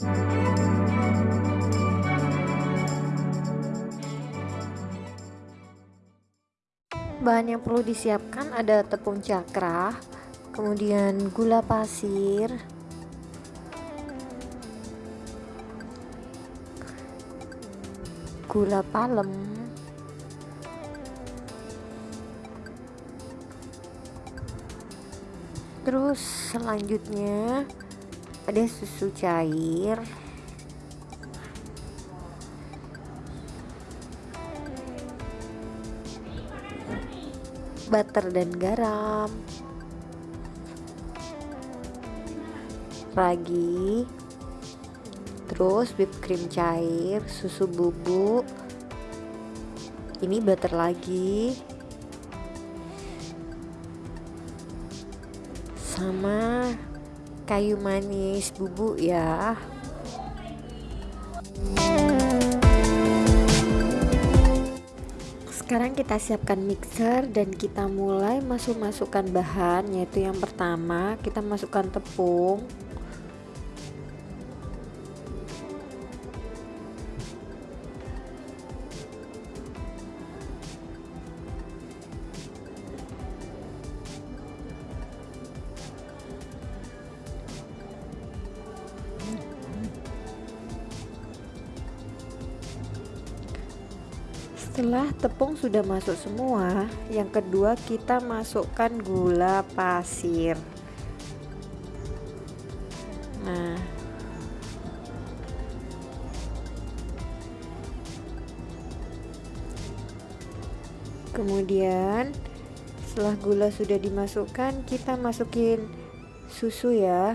Bahan yang perlu disiapkan ada tepung cakra, kemudian gula pasir, gula palem, terus selanjutnya ada susu cair. Butter dan garam. Ragi. Terus whipped cream cair susu bubuk. Ini butter lagi. Sama kayu manis bubuk ya. Sekarang kita siapkan mixer dan kita mulai masuk-masukkan bahan yaitu yang pertama kita masukkan tepung setelah tepung sudah masuk semua yang kedua kita masukkan gula pasir. Nah. Kemudian setelah gula sudah dimasukkan kita masukin susu ya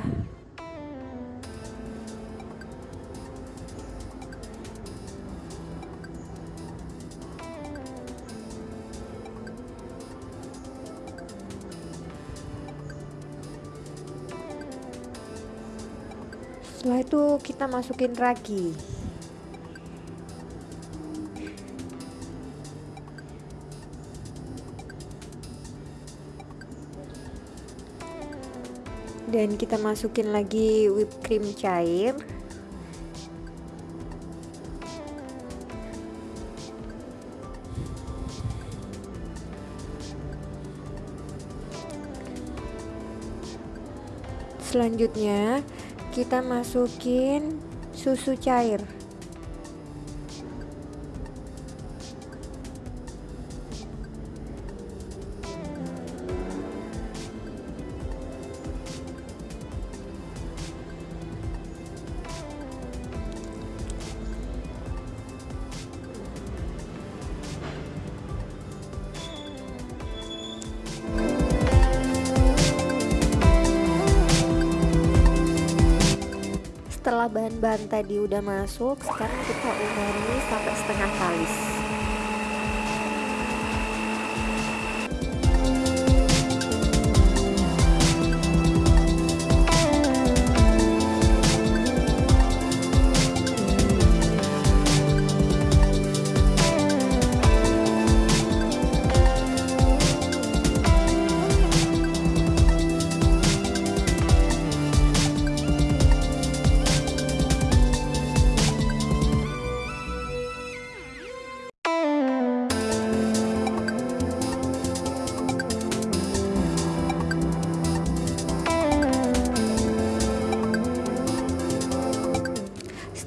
setelah itu kita masukin ragi. Dan kita masukin lagi whipped cream cair. Selanjutnya kita masukin susu cair bahan-bahan tadi udah masuk sekarang kita umami sampai setengah kalis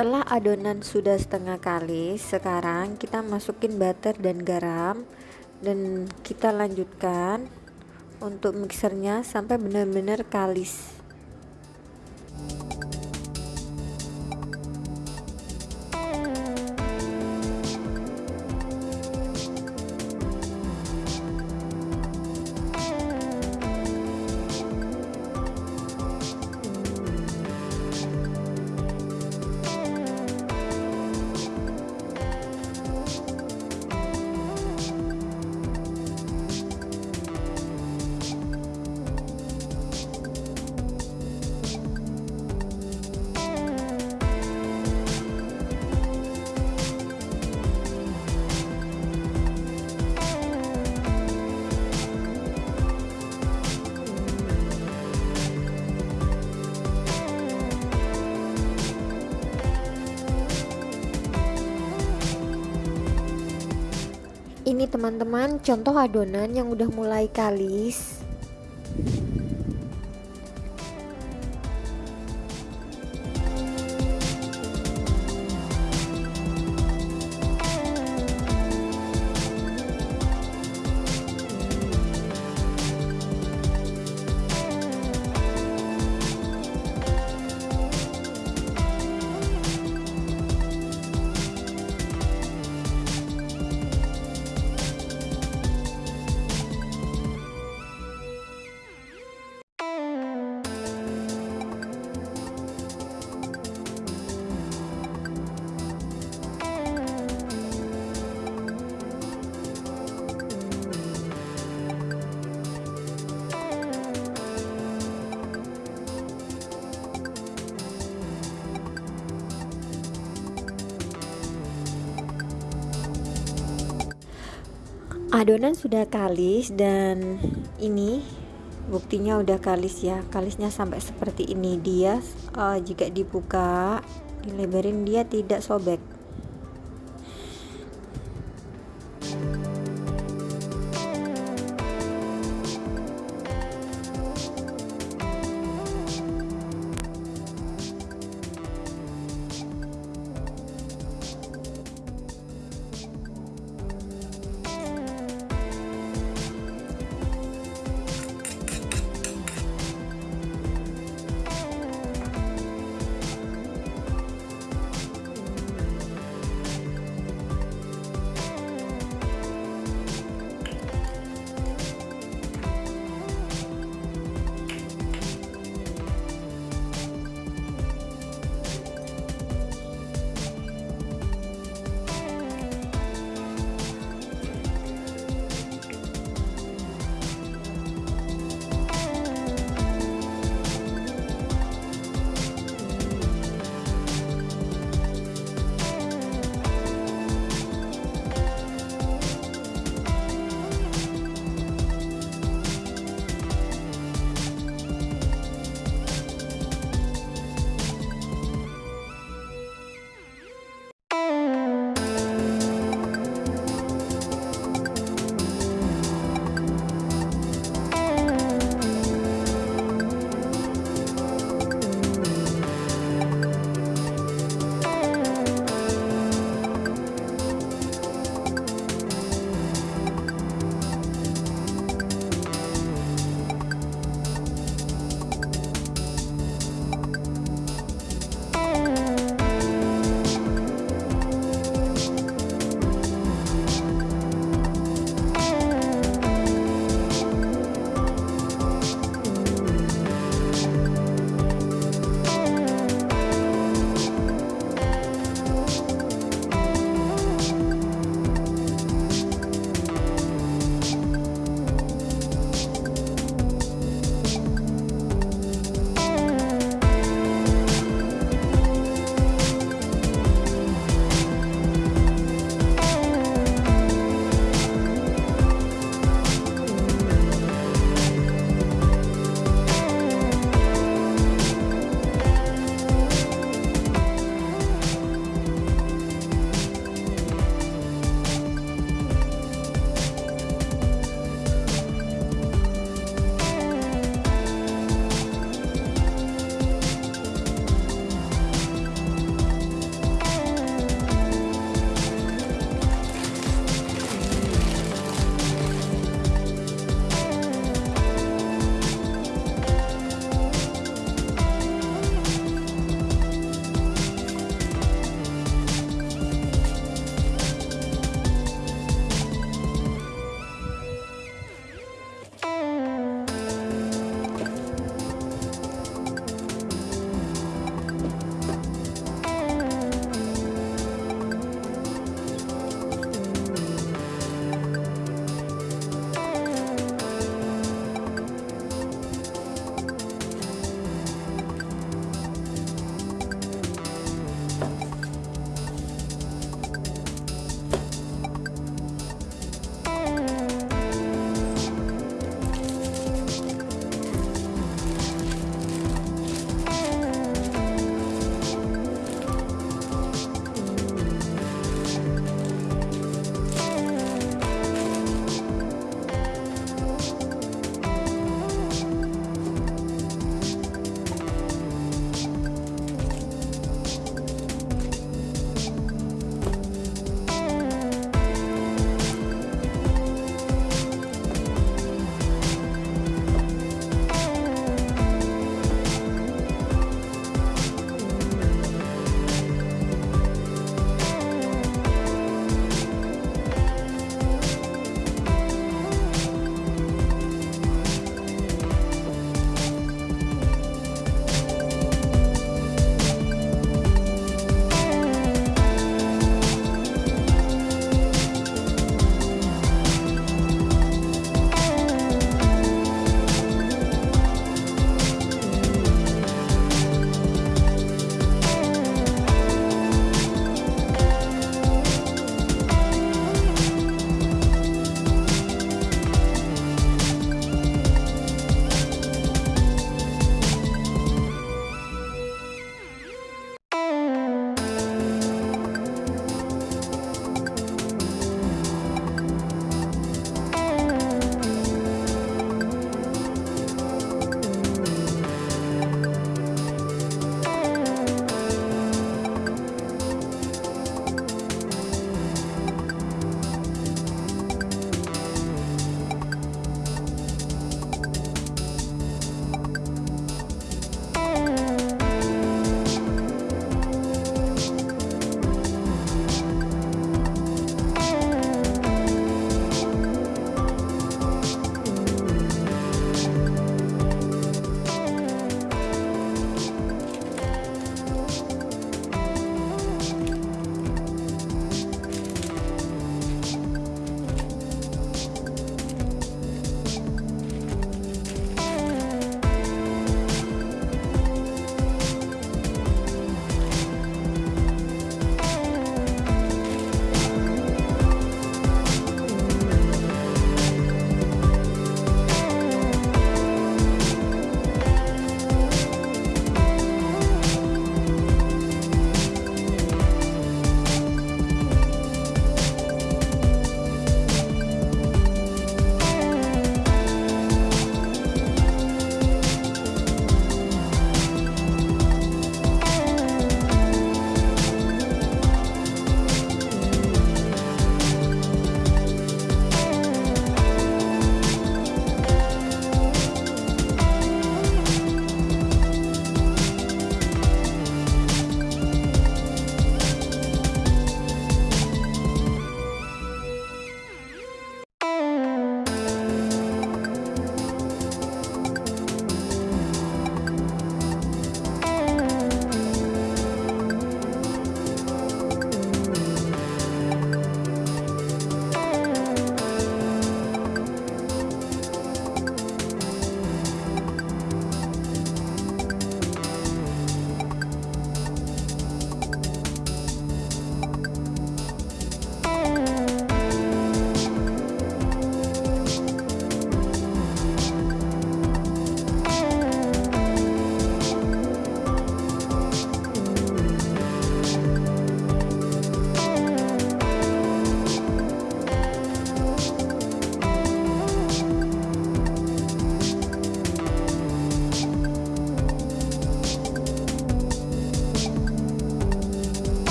setelah adonan sudah setengah kali sekarang kita masukin butter dan garam dan kita lanjutkan untuk mixernya sampai benar-benar kalis ini teman-teman contoh adonan yang udah mulai kalis adonan sudah kalis dan ini buktinya udah kalis ya. Kalisnya sampai seperti ini. Dia uh, jika dibuka dilebarin dia tidak sobek